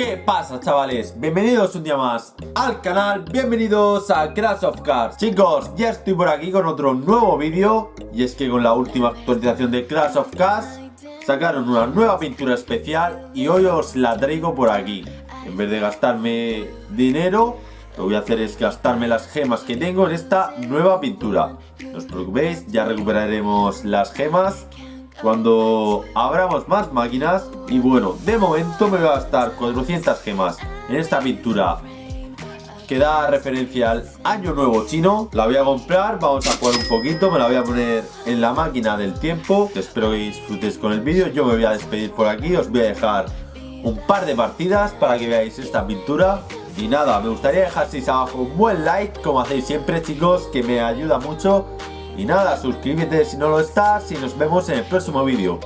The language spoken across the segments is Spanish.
¿Qué pasa chavales? Bienvenidos un día más al canal, bienvenidos a Crash of Cars. Chicos, ya estoy por aquí con otro nuevo vídeo. Y es que con la última actualización de Crash of Cars Sacaron una nueva pintura especial y hoy os la traigo por aquí. En vez de gastarme dinero, lo que voy a hacer es gastarme las gemas que tengo en esta nueva pintura. No os preocupéis, ya recuperaremos las gemas cuando abramos más máquinas y bueno, de momento me voy a gastar 400 gemas en esta pintura que da referencia al año nuevo chino. La voy a comprar, vamos a jugar un poquito me la voy a poner en la máquina del tiempo. Espero que disfrutéis con el vídeo yo me voy a despedir por aquí, os voy a dejar un par de partidas para que veáis esta pintura. Y nada, me gustaría dejaseis abajo un buen like como hacéis siempre chicos que me ayuda mucho y nada, suscríbete si no lo estás y nos vemos en el próximo vídeo.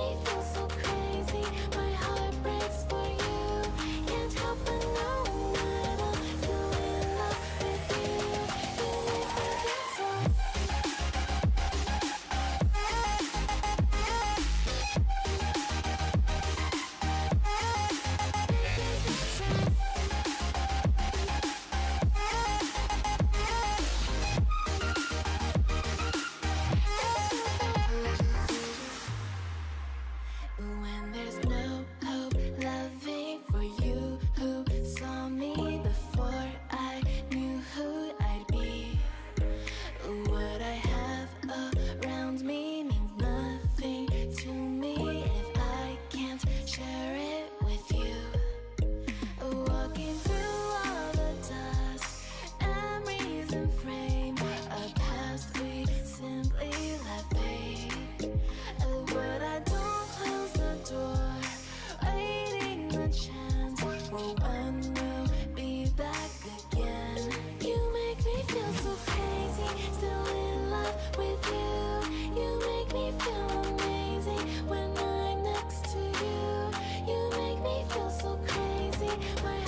My